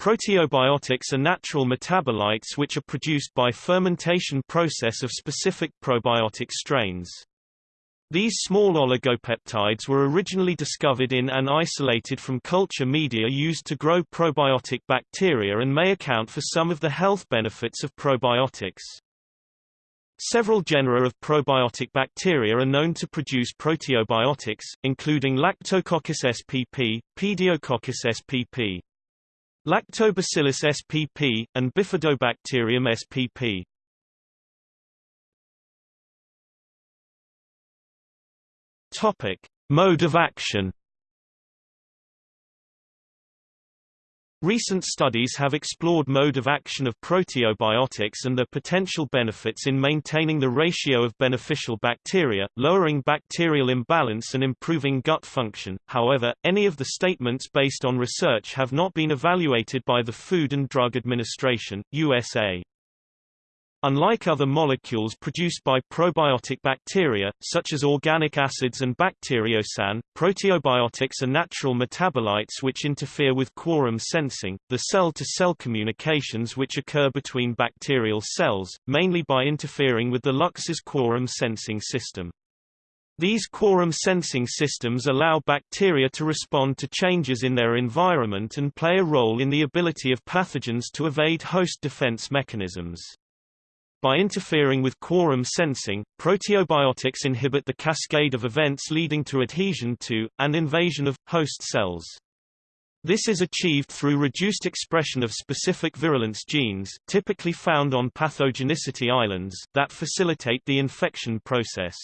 Proteobiotics are natural metabolites which are produced by fermentation process of specific probiotic strains. These small oligopeptides were originally discovered in and isolated from culture media used to grow probiotic bacteria and may account for some of the health benefits of probiotics. Several genera of probiotic bacteria are known to produce proteobiotics, including Lactococcus spp, Pediococcus spp. Lactobacillus spp, and Bifidobacterium spp. Topic: Mode of action. Recent studies have explored mode of action of proteobiotics and their potential benefits in maintaining the ratio of beneficial bacteria, lowering bacterial imbalance and improving gut function. However, any of the statements based on research have not been evaluated by the Food and Drug Administration, USA. Unlike other molecules produced by probiotic bacteria, such as organic acids and bacteriocin, proteobiotics are natural metabolites which interfere with quorum sensing, the cell-to-cell -cell communications which occur between bacterial cells, mainly by interfering with the LuxS quorum sensing system. These quorum sensing systems allow bacteria to respond to changes in their environment and play a role in the ability of pathogens to evade host defense mechanisms. By interfering with quorum sensing, proteobiotics inhibit the cascade of events leading to adhesion to, and invasion of, host cells. This is achieved through reduced expression of specific virulence genes typically found on pathogenicity islands that facilitate the infection process.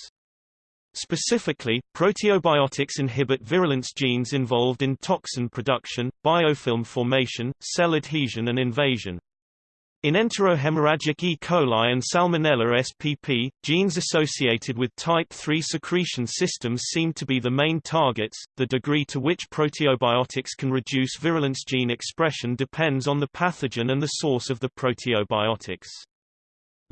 Specifically, proteobiotics inhibit virulence genes involved in toxin production, biofilm formation, cell adhesion and invasion. In enterohemorrhagic E. coli and Salmonella spp, genes associated with type 3 secretion systems seem to be the main targets. The degree to which proteobiotics can reduce virulence gene expression depends on the pathogen and the source of the proteobiotics.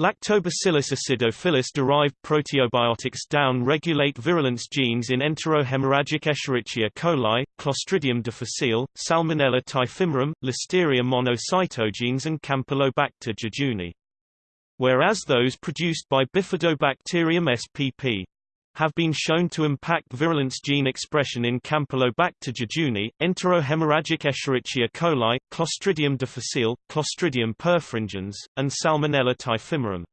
Lactobacillus acidophilus derived proteobiotics down-regulate virulence genes in enterohemorrhagic Escherichia coli, Clostridium difficile, Salmonella typhimurium, Listeria monocytogenes and Campylobacter jejuni. Whereas those produced by Bifidobacterium spp have been shown to impact virulence gene expression in Campylobacter jejuni, enterohemorrhagic Escherichia coli, Clostridium difficile, Clostridium perfringens, and Salmonella typhimurium.